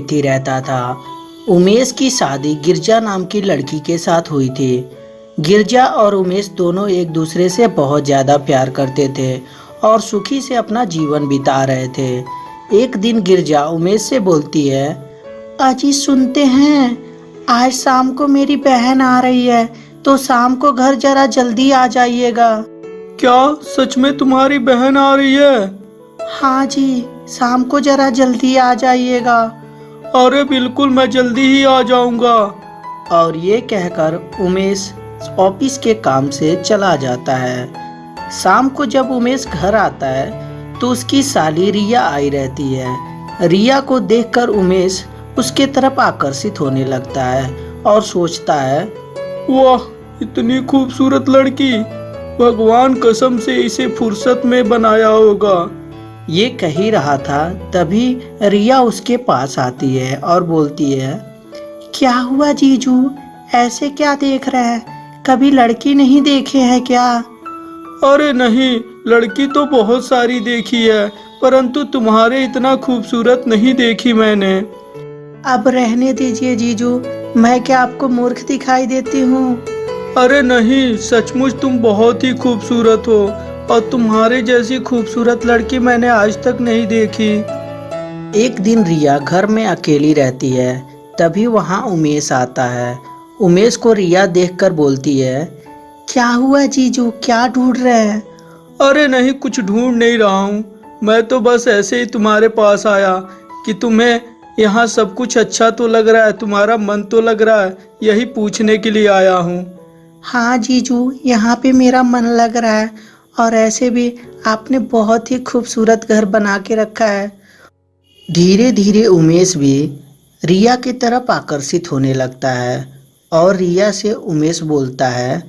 ही रहता था। उमेश की शादी गिरजा नाम की लड़की के साथ हुई थी। गिरजा और उमेश दोनों एक दूसरे से बहुत ज़्यादा प्यार करते थे और सुखी से अपना जीवन बिता रहे थे। एक दिन गिरजा उमेश से बोलती है अजी सुनते हैं आज शाम को मेरी बहन आ रही है तो शाम को घर जरा जल्दी आ जाइएगा। क्या? सच में तुम्हारी बहन आ रही है? हाँ जी शाम को जरा जल्दी आ जाइएगा। अरे बिल्कुल मैं जल्दी ही आ जाऊँगा। और ये कहकर उमेश ऑफ़िस के काम से चला जाता है। शाम को जब उमेश घर आता है तो उसकी साली रिया आई रहती है। रिया को देखकर उमेश उसके तरफ़ आकर्षित होने लगता है और सोचता है वाह इतनी खूबसूरत लड़की। भगवान कसम से इसे फुर्सत में बनाया होगा। ये कह ही रहा था तभी रिया उसके पास आती है और बोलती है क्या हुआ जीजू? ऐसे क्या देख रहे हैं? कभी लड़की नहीं देखे हैं क्या? अरे नहीं लड़की तो बहुत सारी देखी है परंतु तुम्हारे इतना खूबसूरत नहीं देखी मैंने. अब रहने दीजिए जीजू मैं क्या आपको मूर्ख दिखाई देती हूँ? अरे नहीं सचमुच तुम बहुत ही खूबसूरत हो और तुम्हारे जैसी खूबसूरत लड़की मैंने आज तक नहीं देखी। एक दिन रिया घर में अकेली रहती है तभी वहाँ उमेश आता है। उमेश को रिया देखकर बोलती है क्या हुआ जीजू क्या ढूंढ रहे हैं? अरे नहीं कुछ ढूंढ नहीं रहा हूँ। मैं तो बस ऐसे ही तुम्हारे पास आया कि तुम्हें यहाँ सब कुछ अच्छा तो लग रहा है तुम्हारा मन तो लग रहा है यही पूछने के लिए आया हूँ। हाँ जीजू यहाँ पे मेरा मन लग रहा है। और ऐसे भी आपने बहुत ही खूबसूरत घर बना के रखा है। धीरे धीरे उमेश भी रिया की तरफ़ आकर्षित होने लगता है और रिया से उमेश बोलता है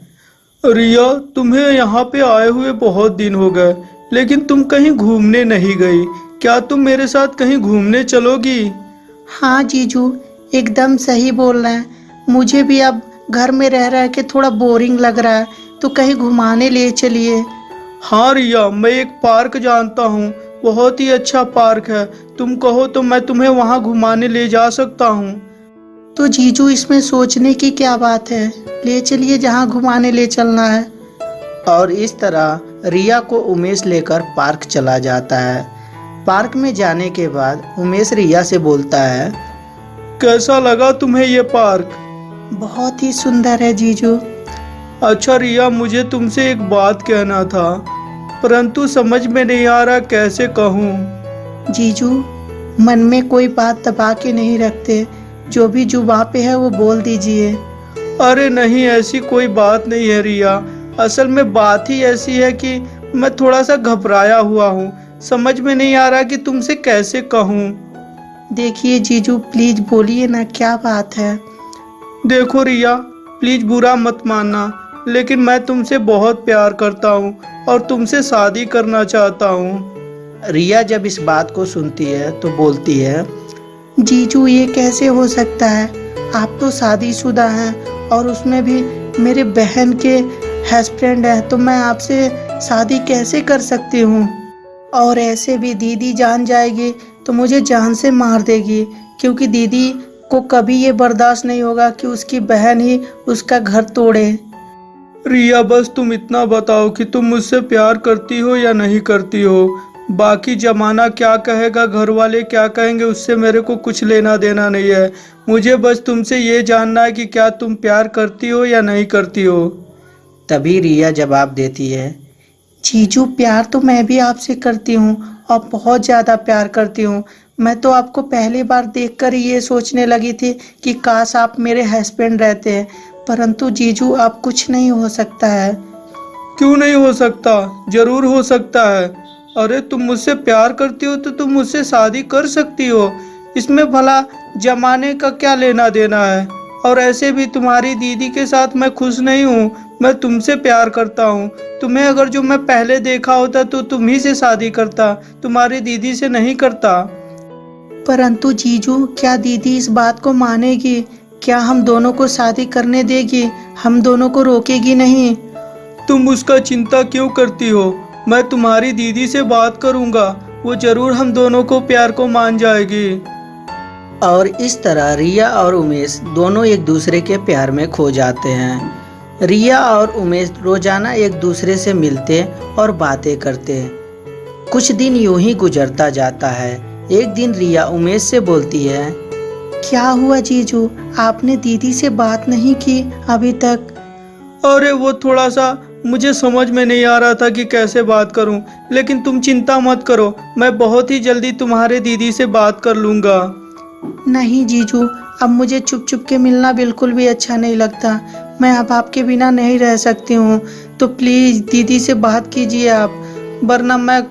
रिया तुम्हें यहाँ पे आए हुए बहुत दिन हो गए लेकिन तुम कहीं घूमने नहीं गई। क्या तुम मेरे साथ कहीं घूमने चलोगी? हाँ जीजू एकदम सही बोल रहे हैं। मुझे भी अब घर में रह रह के थोड़ा बोरिंग लग रहा है तो कहीं घुमाने ले चलिए। हाँ रिया मैं एक पार्क जानता हूँ। बहुत ही अच्छा पार्क है। तुम कहो तो मैं तुम्हें वहाँ घुमाने ले जा सकता हूँ। तो जीजू इसमें सोचने की क्या बात है? ले चलिए जहाँ घुमाने ले चलना है। और इस तरह रिया को उमेश लेकर पार्क चला जाता है। पार्क में जाने के बाद उमेश रिया से बोलता है कैसा लगा तुम्हें ये पार्क? बहुत ही सुंदर है जीजू। अच्छा रिया मुझे तुमसे एक बात कहना था परंतु समझ में नहीं आ रहा कैसे कहूँ? जीजू मन में कोई बात दबा के नहीं रखते। जो भी जुबा पे है वो बोल दीजिए। अरे नहीं ऐसी कोई बात नहीं है रिया। असल में बात ही ऐसी है कि मैं थोड़ा सा घबराया हुआ हूँ। समझ में नहीं आ रहा कि तुमसे कैसे कहूँ? देखिए जीजू प्लीज़ बोलिए ना क्या बात है? देखो रिया प्लीज़ बुरा मत मानना। लेकिन मैं तुमसे बहुत प्यार करता हूँ और तुमसे शादी करना चाहता हूँ। रिया जब इस बात को सुनती है तो बोलती है, जीजू, ये कैसे हो सकता है? आप तो शादीशुदा हैं और उसमें भी मेरे बहन के हस्बैंड है तो मैं आपसे शादी कैसे कर सकती हूँ? और ऐसे भी दीदी जान जाएगी तो मुझे जान से मार देगी, क्योंकि दीदी को कभी ये बर्दाश्त नहीं होगा कि उसकी बहन ही उसका घर तोड़े। रिया, बस तुम इतना बताओ कि तुम मुझसे प्यार करती हो या नहीं करती हो? बाकी जमाना क्या कहेगा, घर वाले क्या कहेंगे, उससे मेरे को कुछ लेना देना नहीं है। मुझे बस तुमसे ये जानना है कि क्या तुम प्यार करती हो या नहीं करती हो? तभी रिया जवाब देती है, जीजू, प्यार तो मैं भी आपसे करती हूँ और बहुत ज़्यादा प्यार करती हूँ। मैं तो आपको पहली बार देखकर ये सोचने लगी थी कि काश आप मेरे हस्बैंड रहते। हैं परंतु जीजू अब कुछ नहीं हो सकता है। क्यों नहीं हो सकता? ज़रूर हो सकता है। अरे तुम मुझसे प्यार करती हो तो तुम मुझसे शादी कर सकती हो। इसमें भला जमाने का क्या लेना देना है? और ऐसे भी तुम्हारी दीदी के साथ मैं खुश नहीं हूँ। मैं तुमसे प्यार करता हूँ। तुम्हें अगर जो मैं पहले देखा होता तो तुम ही से शादी करता। तुम्हारी दीदी से नहीं करता। परंतु जीजू क्या दीदी इस बात को मानेगी? क्या हम दोनों को शादी करने देगी? हम दोनों को रोकेगी नहीं। तुम उसका चिंता क्यों करती हो? मैं तुम्हारी दीदी से बात करूँगा। वो ज़रूर हम दोनों को प्यार को मान जाएगी। और इस तरह रिया और उमेश दोनों एक दूसरे के प्यार में खो जाते हैं। रिया और उमेश रोज़ाना एक दूसरे से मिलते और बातें करते। कुछ दिन यूँ ही गुजरता जाता है। एक दिन रिया उमेश से बोलती है क्या हुआ जीजू? आपने दीदी से बात नहीं की अभी तक। अरे वो थोड़ा सा मुझे समझ में नहीं आ रहा था कि कैसे बात करूँ लेकिन तुम चिंता मत करो मैं बहुत ही जल्दी तुम्हारे दीदी से बात कर लूँगा। नहीं जीजू अब मुझे चुप चुप के मिलना बिल्कुल भी अच्छा नहीं लगता। मैं अब आपके बिना नहीं रह सकती हूँ। तो प्लीज़ दीदी से बात कीजिए आप वरना मैं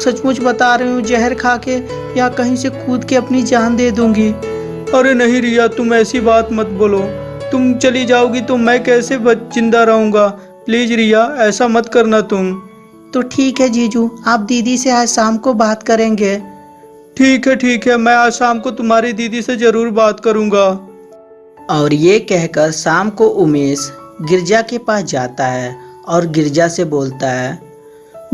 सचमुच बता रही हूँ जहर खा के या कहीं से कूद के अपनी जान दे दूँगी। अरे नहीं रिया तुम ऐसी बात मत बोलो। तुम चली जाओगी तो मैं कैसे ज़िंदा रहूँगा? प्लीज़ रिया ऐसा मत करना तुम। तो ठीक है जीजू आप दीदी से आज शाम को बात करेंगे। ठीक है ठीक है मैं आज शाम को तुम्हारी दीदी से ज़रूर बात करूँगा। और ये कहकर शाम को उमेश गिरजा के पास जाता है और गिरजा से बोलता है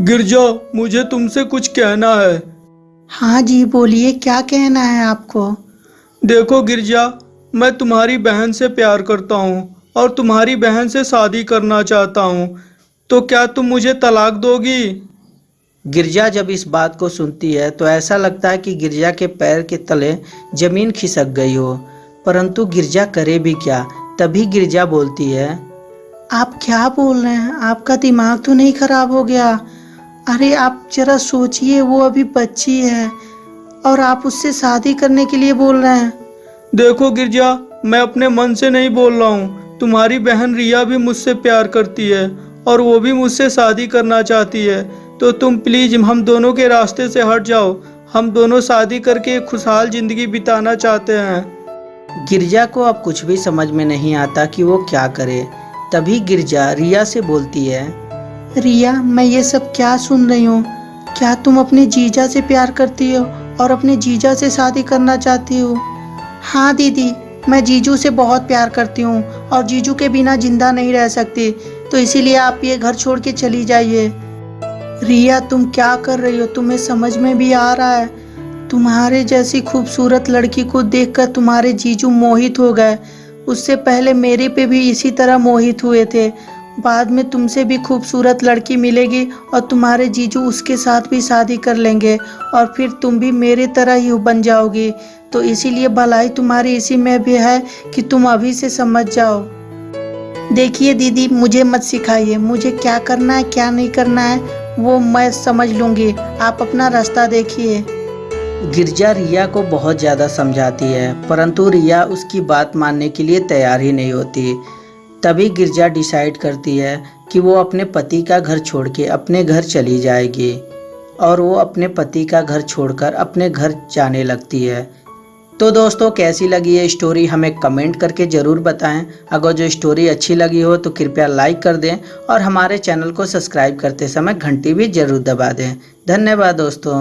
गिरजा मुझे तुमसे कुछ कहना है। हाँ जी बोलिए क्या कहना है आपको? देखो गिरजा मैं तुम्हारी बहन से प्यार करता हूँ और तुम्हारी बहन से शादी करना चाहता हूँ। तो क्या तुम मुझे तलाक दोगी? गिरजा जब इस बात को सुनती है तो ऐसा लगता है कि गिरजा के पैर के तले ज़मीन खिसक गई हो। परंतु गिरजा करे भी क्या? तभी गिरजा बोलती है आप क्या बोल रहे हैं? आपका दिमाग तो नहीं खराब हो गया? अरे आप जरा सोचिए वो अभी बच्ची है। और आप उससे शादी करने के लिए बोल रहे हैं। देखो गिरजा मैं अपने मन से नहीं बोल रहा हूँ। तुम्हारी बहन रिया भी मुझसे प्यार करती है और वो भी मुझसे शादी करना चाहती है। तो तुम प्लीज़ हम दोनों के रास्ते से हट जाओ। हम दोनों शादी करके एक खुशहाल ज़िंदगी बिताना चाहते हैं। गिरजा को अब कुछ भी समझ में नहीं आता कि वो क्या करे। तभी गिरजा रिया से बोलती है रिया मैं ये सब क्या सुन रही हूँ? क्या तुम अपने जीजा से प्यार करती हो? और अपने जीजा से शादी करना चाहती हो। हाँ दीदी, मैं जीजू से बहुत प्यार करती हूँ और जीजू के बिना ज़िंदा नहीं रह सकती तो इसीलिए आप ये घर छोड़ के चली जाइए। रिया, तुम क्या कर रही हो? तुम्हें समझ में भी आ रहा है। तुम्हारे जैसी खूबसूरत लड़की को देखकर तुम्हारे जीजू मोहित हो गए। उससे पहले मेरे पे भी इसी तरह मोहित हुए थे। बाद में तुमसे भी खूबसूरत लड़की मिलेगी और तुम्हारे जीजू उसके साथ भी शादी कर लेंगे और फिर तुम भी मेरे तरह ही बन जाओगी। तो इसीलिए भलाई तुम्हारी इसी में भी है कि तुम अभी से समझ जाओ। देखिए दीदी, मुझे मत सिखाइए। मुझे क्या करना है, क्या नहीं करना है, वो मैं समझ लूँगी। आप अपना रास्ता देखिए। गिरजा रिया को बहुत ज़्यादा समझाती है, परंतु रिया उसकी बात मानने के लिए तैयार ही नहीं होती। तभी गिरजा डिसाइड करती है कि वो अपने पति का घर छोड़ के अपने घर चली जाएगी और वो अपने पति का घर छोड़कर अपने घर जाने लगती है। तो दोस्तों, कैसी लगी ये स्टोरी हमें कमेंट करके ज़रूर बताएँ। अगर जो स्टोरी अच्छी लगी हो तो कृपया लाइक कर दें और हमारे चैनल को सब्सक्राइब करते समय घंटी भी ज़रूर दबा दें। धन्यवाद दोस्तों।